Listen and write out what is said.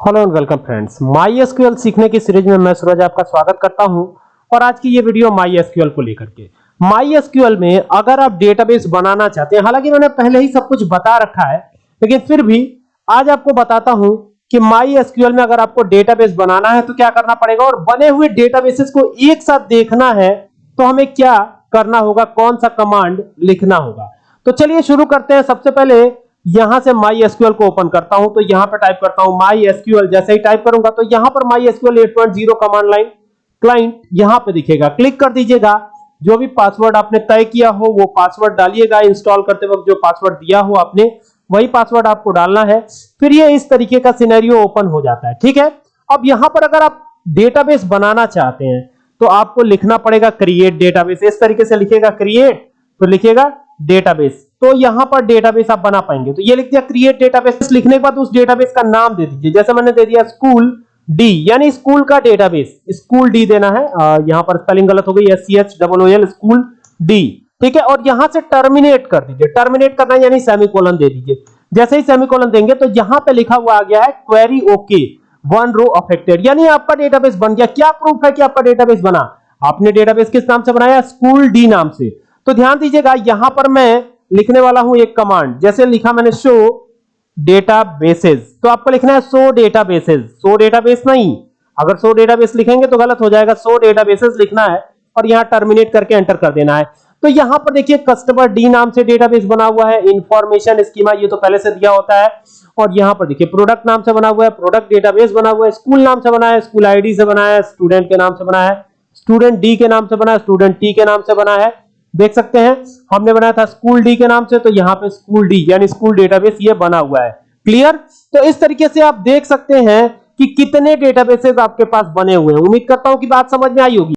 Hello and welcome friends My SQL सीखने की series में मैं सूरज आपका स्वागत करता हूँ और आज की ये वीडियो माई एसक्यूएल को लेकर के। माई एसक्यूएल में अगर आप डेटाबेस बनाना चाहते हैं, हालाँकि मैंने पहले ही सब कुछ बता रखा है, लेकिन फिर भी आज आपको बताता हूँ कि माई एसक्यूएल में अगर आपको डेटाबेस बनाना है तो क्या करना पड़ेगा? और बने हुए डेटाबेसेस को एक साथ देखना है तो हमें क्या करना होगा? कौन सा कमांड लिखना होगा? तो चलिए शुरू करते हैं। सबसे पहले यहाँ से माई एसक्यूएल को ओपन करता हूँ तो यहाँ पर टाइप करता हूँ माई एसक्यूएल जैसे ही टाइप करूँगा तो यहाँ पर My SQL 8.0 command line client यहाँ पे दिखेगा। क्लिक कर दीजिएगा। जो भी पासवर्ड आपने तय किया हो, वो पासवर्ड डालिएगा इंस्टॉल करते वक्त, जो पासवर्ड दिया हो आपने, वही पासवर्ड आपको डालना है। फिर ये इस तरीके का सिनेरियो ओपन हो जाता है, ठीक है? अब यहाँ पर अगर आप डेटाबेस बनाना चाहते हैं तो आपको लिखना पड़ेगा क्रिएट डेटाबेस इस तरीके से लिखेगा क्रिएट तो लिखेगा डेटाबेस तो यहाँ पर डेटाबेस आप बना पाएँगे। तो ये लिख दिया क्रिएट डेटाबेस लिखने के बाद उस डेटाबेस का नाम दे दीजिए। जैसे मैंने दे दिया स्कूल डी यानी स्कूल का डेटाबेस स्कूल डी देना है। आ, यहाँ पर स्पेलिंग गलत हो गई। S C H double O L school D ठीक है? और यहाँ से टर्मिनेट कर दीजिए। टर्मिनेट करना यानी सेमीकोलन दे दीजिए। जैसे ही सेमीकोलन देंगे तो यहाँ पे लिखा हुआ आ गया है query okay one row affected यानी आपका डेटाबेस बन गया। क्या प्रूफ है कि आपका डेटाबेस बना? आपने डेटाबेस किस नाम से बनाया? स्कूल डी नाम से। तो ध्यान दीजिएगा यहाँ पर मैं लिखने वाला हूँ एक कमांड जैसे लिखा मैंने शो डेटा बेसेस तो आपको लिखना है show databases show database नहीं। अगर सो डेटा बेस लिखेंगे तो गलत हो जाएगा। सो डेटा बेसेस लिखना है और यहाँ टर्मिनेट करके एंटर कर देना है। तो यहाँ पर देखिए कस्टमर डी नाम से डेटाबेस बना हुआ है। इंफॉर्मेशन स्कीमा ये तो पहले से दिया होता है। और यहाँ पर देखिए प्रोडक्ट नाम से बना हुआ है। प्रोडक्ट डेटाबेस बना हुआ है। स्कूल नाम से बना है। स्कूल आईडी से बना है। स्टूडेंट के नाम से बना है। स्टूडेंट डी के नाम से बना है। स्टूडेंट टी के नाम से बना है। देख सकते हैं, हमने बनाया था स्कूल डी के नाम से तो यहाँ पे स्कूल डी, यानी स्कूल डेटाबेस ये बना हुआ है। क्लियर तो इस तरीके से आप देख सकते हैं कि कितने डेटाबेसेस आपके पास बने हुए हैं। उम्मीद करता हूँ कि बात समझ में आई होगी।